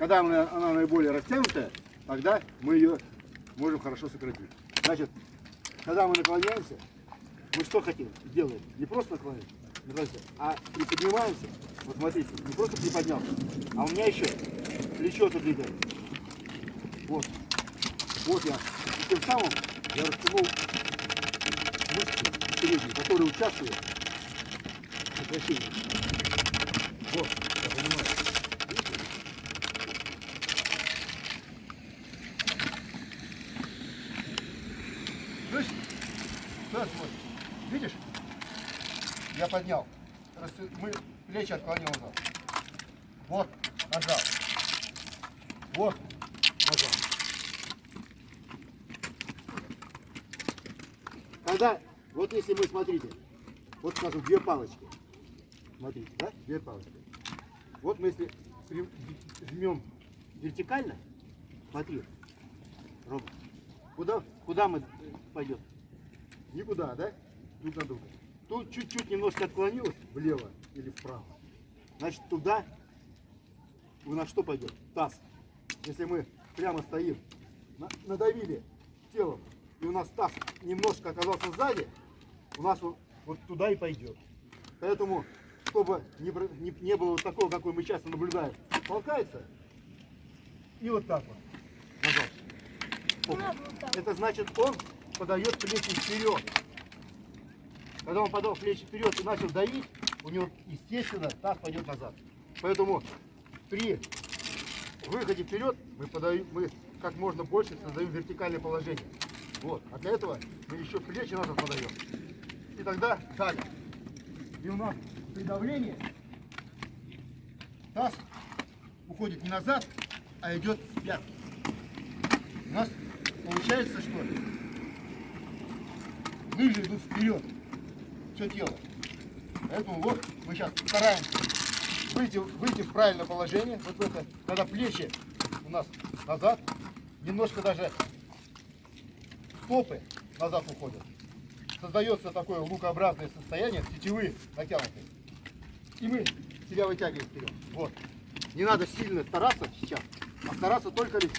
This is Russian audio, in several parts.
когда она, она наиболее растянутая, тогда мы ее можем хорошо сократить. Значит, когда мы наклоняемся, мы что хотим? Делаем. Не просто наклоняемся, наклоняемся, а приподнимаемся. Вот смотрите, не просто приподнялся, а у меня еще плечо двигается. Вот. Вот я. И тем самым я растянул мышцы передние, которые участвуют в сокращении. Вот, Да, смотри. Видишь? Я поднял. Мы плечи отклонил назад. Вот, нажал. Вот, нажал. Когда, вот если мы, смотрите, вот скажем, две палочки. Смотрите, да? Две палочки. Вот мы если жмем вертикально, смотри, Ром, куда, куда мы пойдем? Никуда, да? Друг на друга. Тут чуть-чуть немножко отклонилось влево или вправо. Значит, туда у нас что пойдет? Таз. Если мы прямо стоим, на- надавили телом, и у нас таз немножко оказался сзади, у нас он вот туда и пойдет. Поэтому, чтобы не, не- не было вот такого, какой мы часто наблюдаем, толкается и вот так вот. Назад. Оп. Это значит, он подает плечи вперед. Когда он подал плечи вперед и начал давить, у него, естественно, таз пойдет назад. Поэтому при выходе вперед мы, подаем, мы как можно больше создаем вертикальное положение. Вот. А для этого мы еще плечи назад подаем. И тогда далее. И у нас при давлении таз уходит не назад, а идет в. У нас получается, что лыжи идут вперед, все тело. Поэтому вот мы сейчас стараемся выйти, выйти в правильное положение, вот в это, когда плечи у нас назад, немножко даже стопы назад уходят. Создается такое лукообразное состояние, сетевые натянутые. И мы себя вытягиваем вперед. Вот. Не надо сильно стараться сейчас, а стараться только лишь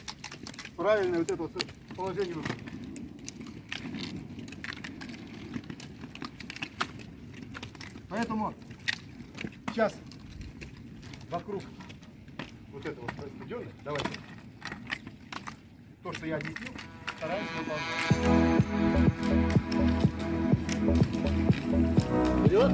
правильное вот это вот положение выполнить. Поэтому сейчас вокруг вот этого стадиона, давайте, то, что я объяснил, стараемся выполнять. Вперед!